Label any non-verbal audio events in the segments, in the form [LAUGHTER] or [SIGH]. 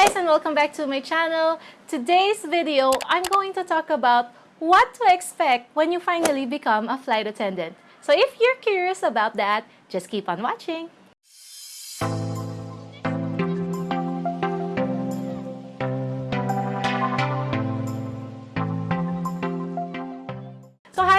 guys and welcome back to my channel. Today's video, I'm going to talk about what to expect when you finally become a flight attendant. So if you're curious about that, just keep on watching.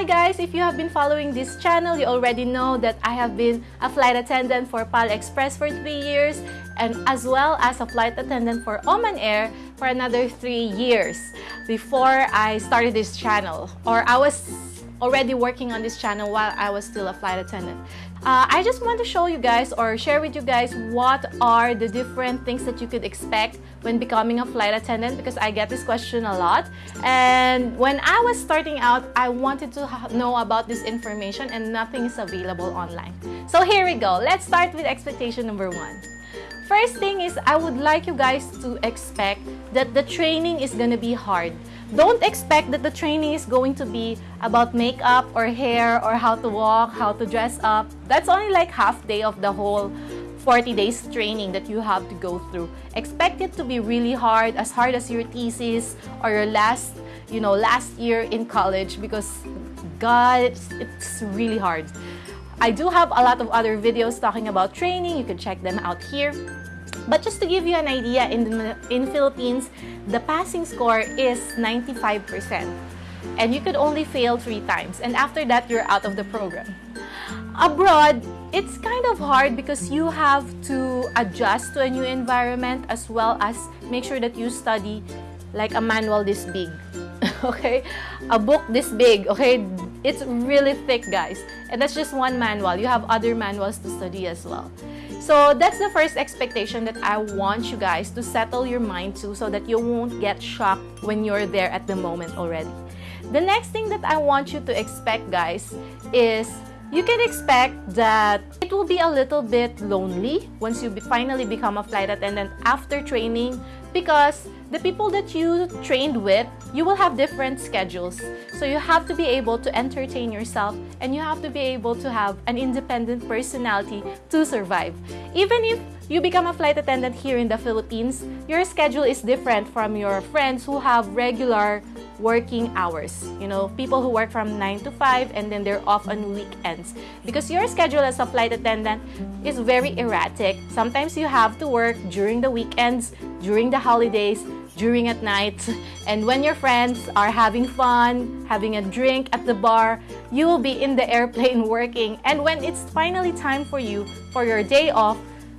Hi guys, if you have been following this channel, you already know that I have been a flight attendant for PAL Express for 3 years and as well as a flight attendant for Oman Air for another 3 years before I started this channel or I was already working on this channel while I was still a flight attendant. Uh, I just want to show you guys or share with you guys what are the different things that you could expect when becoming a flight attendant because I get this question a lot. And when I was starting out, I wanted to know about this information and nothing is available online. So here we go. Let's start with expectation number one. First thing is I would like you guys to expect that the training is to be hard. Don't expect that the training is going to be about makeup or hair or how to walk, how to dress up. That's only like half day of the whole 40 days training that you have to go through. Expect it to be really hard, as hard as your thesis or your last, you know, last year in college because God, it's, it's really hard. I do have a lot of other videos talking about training. You can check them out here. But just to give you an idea, in, the, in Philippines, the passing score is 95%. And you could only fail three times. And after that, you're out of the program. Abroad, it's kind of hard because you have to adjust to a new environment as well as make sure that you study like a manual this big. [LAUGHS] okay? A book this big, okay? It's really thick, guys. And that's just one manual. You have other manuals to study as well. So that's the first expectation that I want you guys to settle your mind to so that you won't get shocked when you're there at the moment already. The next thing that I want you to expect guys is you can expect that it will be a little bit lonely once you finally become a flight attendant after training because the people that you trained with, you will have different schedules. So you have to be able to entertain yourself and you have to be able to have an independent personality to survive. Even if you become a flight attendant here in the Philippines, your schedule is different from your friends who have regular working hours. You know, people who work from 9 to 5 and then they're off on weekends. Because your schedule as a flight attendant is very erratic. Sometimes you have to work during the weekends, during the holidays, during at night. [LAUGHS] And when your friends are having fun, having a drink at the bar, you will be in the airplane [LAUGHS] working. And when it's finally time for you, for your day off,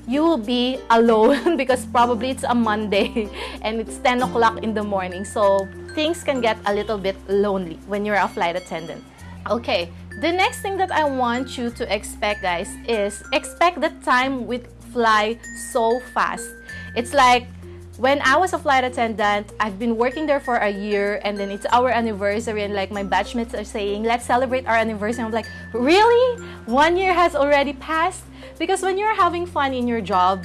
you will be [LAUGHS] alone because probably it's a Monday and it's 10 o'clock in the morning. So things can get a little bit lonely when you're a flight attendant. Okay, the next thing that I want you to expect guys is expect the time with fly so fast. It's like when I was a flight attendant, I've been working there for a year and then it's our anniversary and like my batchmates are saying, let's celebrate our anniversary. I'm like, really? One year has already passed? Because when you're having fun in your job,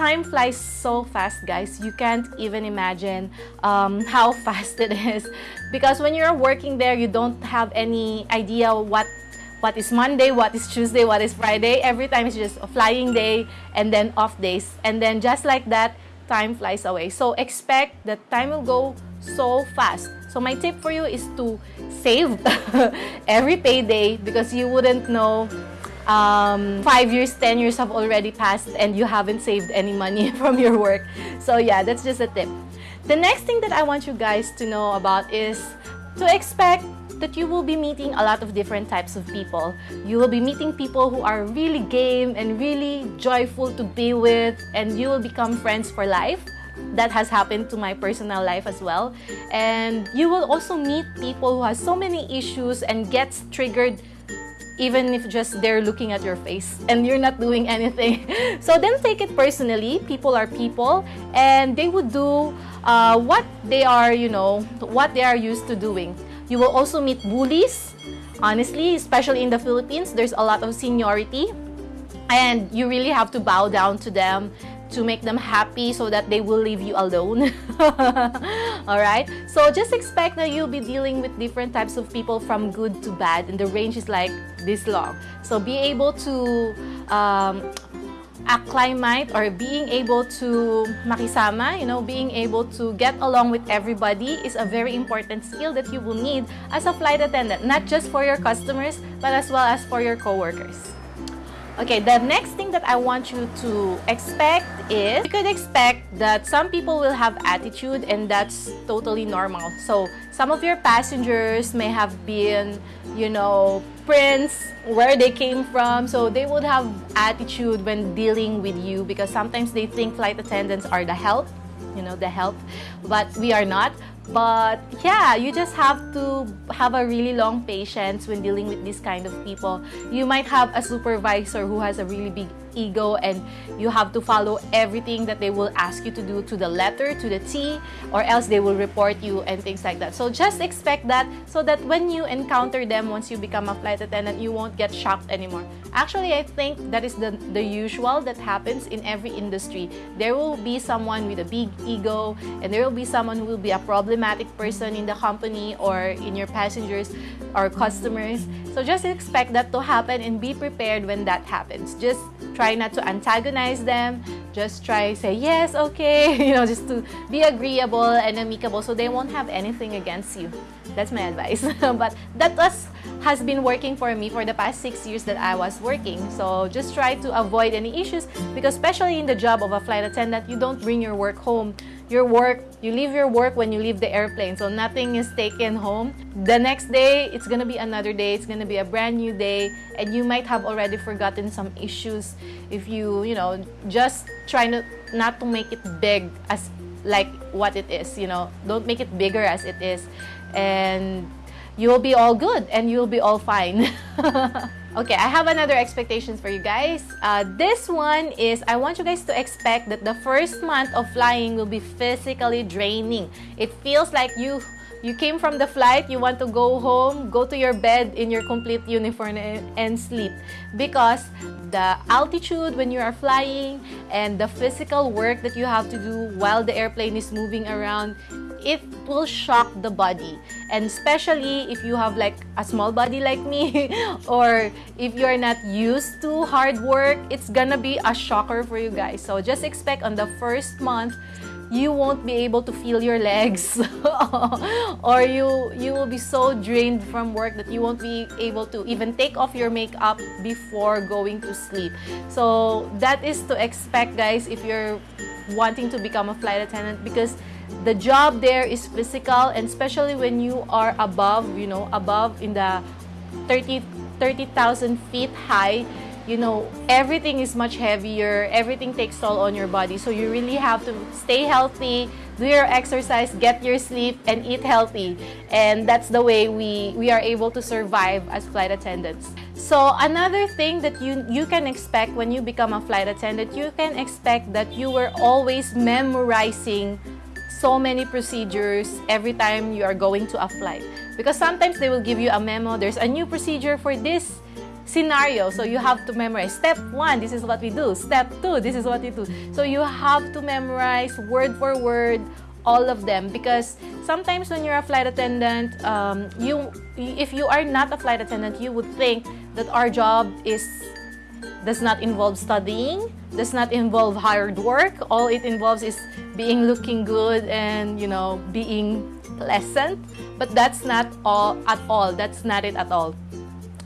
time flies so fast, guys. You can't even imagine um, [LAUGHS] how fast it is. Because when you're working there, you don't have any idea what what is Monday, what is Tuesday, what is Friday. Every time it's just a flying day and then off days. And then just like that, time flies away. So expect that time will go so fast. So my tip for you is to save [LAUGHS] every payday because you wouldn't know um, five years, 10 years have already passed and you haven't saved any money [LAUGHS] from your work. So yeah, that's just a tip. The next thing that I want you guys to know about is to expect that you will be meeting a lot of different types of people. You will be meeting people who are really game and really joyful to be with and you will become friends for life. That has happened to my personal life as well. And you will also meet people who have so many issues and gets triggered even if just they're looking at your face and you're not doing anything. [LAUGHS] so then take it personally. People are people and they would do uh, what they are, you know, what they are used to doing. You will also meet bullies. Honestly, especially in the Philippines, there's a lot of seniority and you really have to bow down to them to make them happy so that they will leave you alone. [LAUGHS] Alright? So just expect that you'll be dealing with different types of people from good to bad and the range is like this long. So be able to um, acclimate or being able to makisama, you know, being able to get along with everybody is a very important skill that you will need as a flight attendant, not just for your customers, but as well as for your coworkers. Okay, the next thing that I want you to expect is you could expect that some people will have attitude and that's totally normal. So some of your passengers may have been, you know, prints where they came from. So they would have attitude when dealing with you because sometimes they think flight attendants are the help, you know, the help, but we are not. But yeah, you just have to have a really long patience when dealing with this kind of people. You might have a supervisor who has a really big ego and you have to follow everything that they will ask you to do to the letter, to the T, or else they will report you and things like that. So just expect that so that when you encounter them once you become a flight attendant, you won't get shocked anymore. Actually, I think that is the, the usual that happens in every industry. There will be someone with a big ego and there will be someone who will be a problematic person in the company or in your passengers or customers. So just expect that to happen and be prepared when that happens. Just try not to antagonize them. Just try say yes, okay, [LAUGHS] you know, just to be agreeable and amicable so they won't have anything against you. That's my advice. [LAUGHS] but that was has been working for me for the past six years that I was working. So just try to avoid any issues because especially in the job of a flight attendant, you don't bring your work home. Your work, you leave your work when you leave the airplane. So nothing is taken home. The next day, it's gonna be another day. It's gonna be a brand new day. And you might have already forgotten some issues if you, you know, just try not, not to make it big as like what it is, you know. Don't make it bigger as it is. And you will be all good and you'll be all fine. [LAUGHS] okay, I have another expectations for you guys. Uh, this one is I want you guys to expect that the first month of flying will be physically draining. It feels like you you came from the flight, you want to go home, go to your bed in your complete uniform and sleep because the altitude when you are flying and the physical work that you have to do while the airplane is moving around it will shock the body. And especially if you have like a small body like me [LAUGHS] or if you're not used to hard work it's gonna be a shocker for you guys. So just expect on the first month you won't be able to feel your legs. [LAUGHS] Or you you will be so drained from work that you won't be able to even take off your makeup before going to sleep. So that is to expect guys if you're wanting to become a flight attendant because the job there is physical and especially when you are above you know above in the 30 30,000 feet high you know, everything is much heavier, everything takes toll on your body. So you really have to stay healthy, do your exercise, get your sleep, and eat healthy. And that's the way we, we are able to survive as flight attendants. So another thing that you, you can expect when you become a flight attendant, you can expect that you were always memorizing so many procedures every time you are going to a flight. Because sometimes they will give you a memo, there's a new procedure for this scenario. So you have to memorize. Step one, this is what we do. Step two, this is what we do. So you have to memorize word for word all of them because sometimes when you're a flight attendant, um, you if you are not a flight attendant, you would think that our job is does not involve studying, does not involve hard work. All it involves is being looking good and you know being pleasant. But that's not all at all. That's not it at all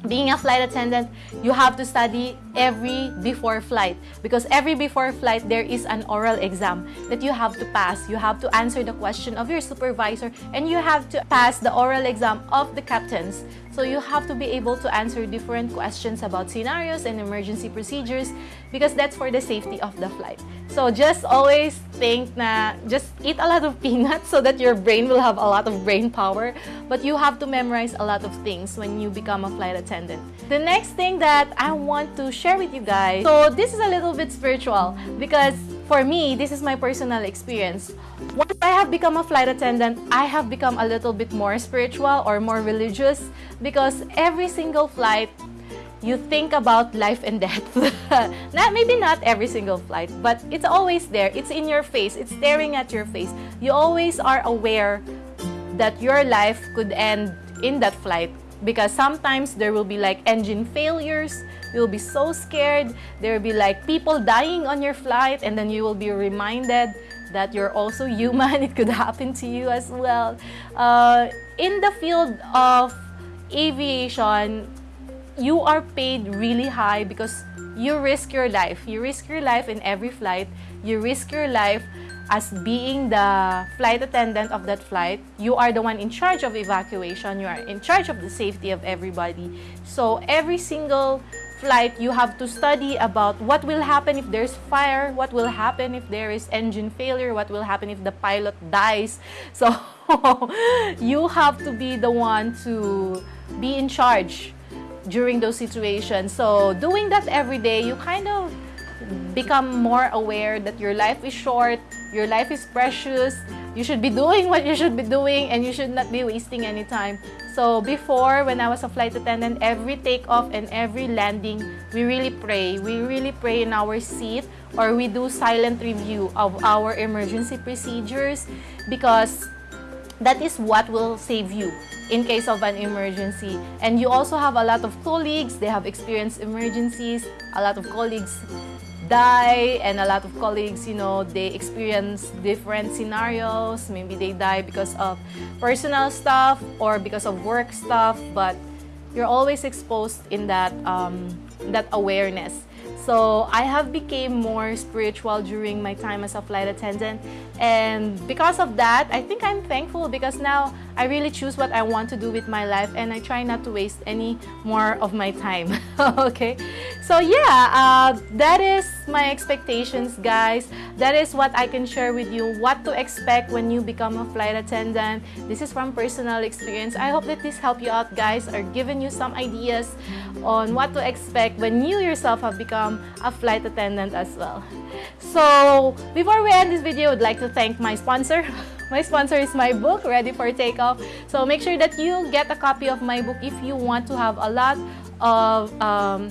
being a flight attendant, you have to study every before flight because every before flight there is an oral exam that you have to pass. You have to answer the question of your supervisor and you have to pass the oral exam of the captains. So you have to be able to answer different questions about scenarios and emergency procedures because that's for the safety of the flight. So just always think na just eat a lot of peanuts so that your brain will have a lot of brain power. But you have to memorize a lot of things when you become a flight attendant. The next thing that I want to share with you guys, so this is a little bit spiritual because for me, this is my personal experience. Once I have become a flight attendant, I have become a little bit more spiritual or more religious because every single flight, you think about life and death. [LAUGHS] not Maybe not every single flight, but it's always there. It's in your face. It's staring at your face. You always are aware that your life could end in that flight because sometimes there will be like engine failures. You'll be so scared. There will be like people dying on your flight and then you will be reminded that you're also human. [LAUGHS] It could happen to you as well. Uh, in the field of aviation you are paid really high because you risk your life. You risk your life in every flight. You risk your life as being the flight attendant of that flight, you are the one in charge of evacuation, you are in charge of the safety of everybody. So every single flight, you have to study about what will happen if there's fire, what will happen if there is engine failure, what will happen if the pilot dies. [LAUGHS] So you have to be the one to be in charge during those situations. So doing that every day, you kind of become more aware that your life is short, your life is precious, you should be doing what you should be doing and you should not be wasting any time. So before, when I was a flight attendant, every takeoff and every landing, we really pray. We really pray in our seat or we do silent review of our emergency procedures because that is what will save you in case of an emergency. And you also have a lot of colleagues, they have experienced emergencies, a lot of colleagues die and a lot of colleagues, you know, they experience different scenarios. Maybe they die because of personal stuff or because of work stuff, but you're always exposed in that, um, that awareness. So I have became more spiritual during my time as a flight attendant and because of that, I think I'm thankful because now I really choose what I want to do with my life and I try not to waste any more of my time. [LAUGHS] okay, so yeah, uh, that is my expectations, guys. That is what I can share with you, what to expect when you become a flight attendant. This is from personal experience. I hope that this helped you out, guys, or given you some ideas on what to expect when you yourself have become a flight attendant as well. So, before we end this video, I would like to thank my sponsor. [LAUGHS] My sponsor is my book, Ready for Takeoff. So make sure that you get a copy of my book if you want to have a lot of um,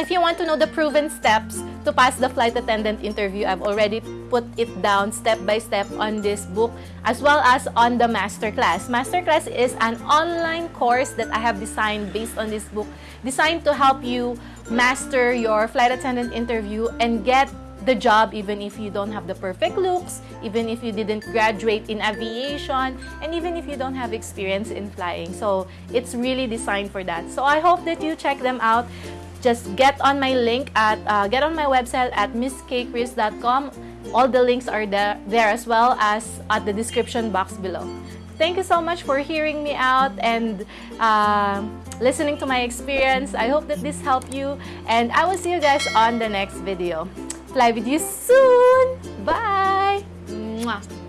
if you want to know the proven steps to pass the flight attendant interview, I've already put it down step by step on this book as well as on the masterclass. Masterclass is an online course that I have designed based on this book, designed to help you master your flight attendant interview and get the job even if you don't have the perfect looks, even if you didn't graduate in aviation, and even if you don't have experience in flying. So it's really designed for that. So I hope that you check them out just get on my link at uh, get on my website at misskchris.com all the links are there there as well as at the description box below. Thank you so much for hearing me out and uh, listening to my experience. I hope that this helped you and i will see you guys on the next video. Fly with you soon. Bye. Mwah.